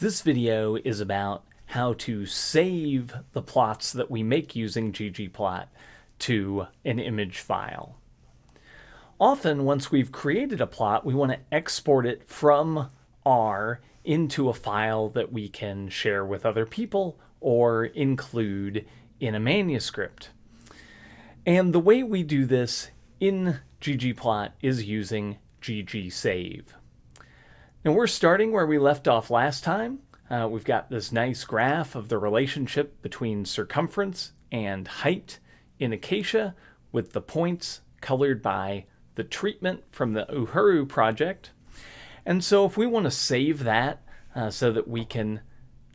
This video is about how to save the plots that we make using ggplot to an image file. Often, once we've created a plot, we want to export it from R into a file that we can share with other people or include in a manuscript. And the way we do this in ggplot is using ggsave. And we're starting where we left off last time. Uh, we've got this nice graph of the relationship between circumference and height in Acacia with the points colored by the treatment from the Uhuru project. And so if we want to save that uh, so that we can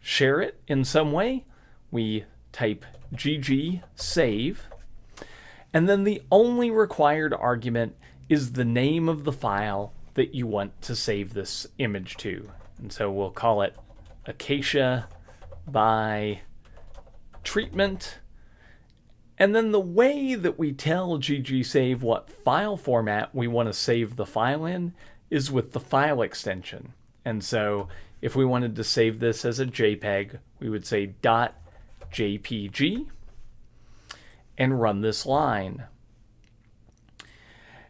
share it in some way, we type gg save. And then the only required argument is the name of the file that you want to save this image to. And so we'll call it Acacia by treatment. And then the way that we tell ggsave what file format we want to save the file in is with the file extension. And so if we wanted to save this as a JPEG, we would say .jpg and run this line.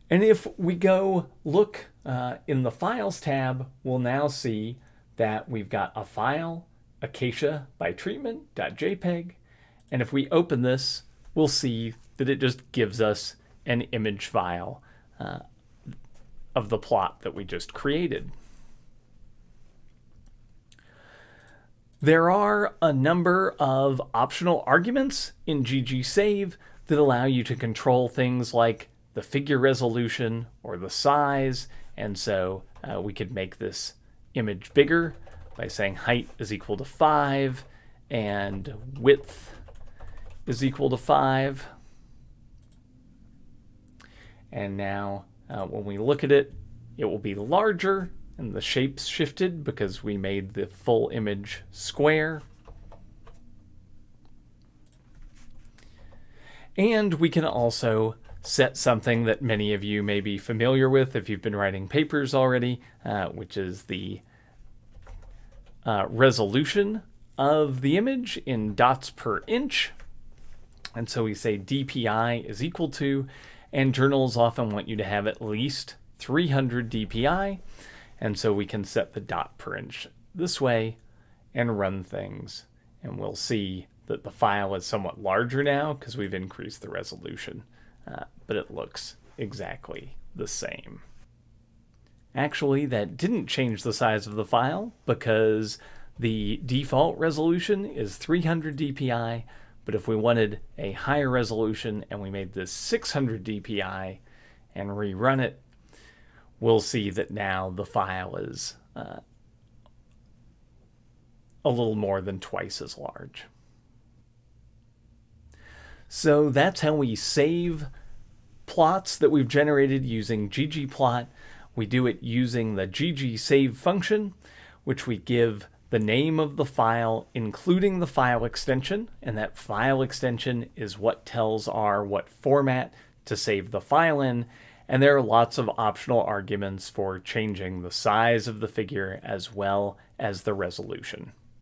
And if we go look uh, in the Files tab, we'll now see that we've got a file, acacia by treatment.jpg. And if we open this, we'll see that it just gives us an image file uh, of the plot that we just created. There are a number of optional arguments in ggsave that allow you to control things like the figure resolution or the size. And so uh, we could make this image bigger by saying height is equal to 5 and width is equal to 5. And now uh, when we look at it, it will be larger and the shape's shifted because we made the full image square. And we can also set something that many of you may be familiar with if you've been writing papers already, uh, which is the uh, resolution of the image in dots per inch. And so we say DPI is equal to, and journals often want you to have at least 300 DPI. And so we can set the dot per inch this way and run things. And we'll see that the file is somewhat larger now because we've increased the resolution uh, but it looks exactly the same. Actually, that didn't change the size of the file because the default resolution is 300 dpi, but if we wanted a higher resolution and we made this 600 dpi and rerun it, we'll see that now the file is uh, a little more than twice as large. So that's how we save plots that we've generated using ggplot. We do it using the ggsave function, which we give the name of the file, including the file extension, and that file extension is what tells R what format to save the file in, and there are lots of optional arguments for changing the size of the figure as well as the resolution.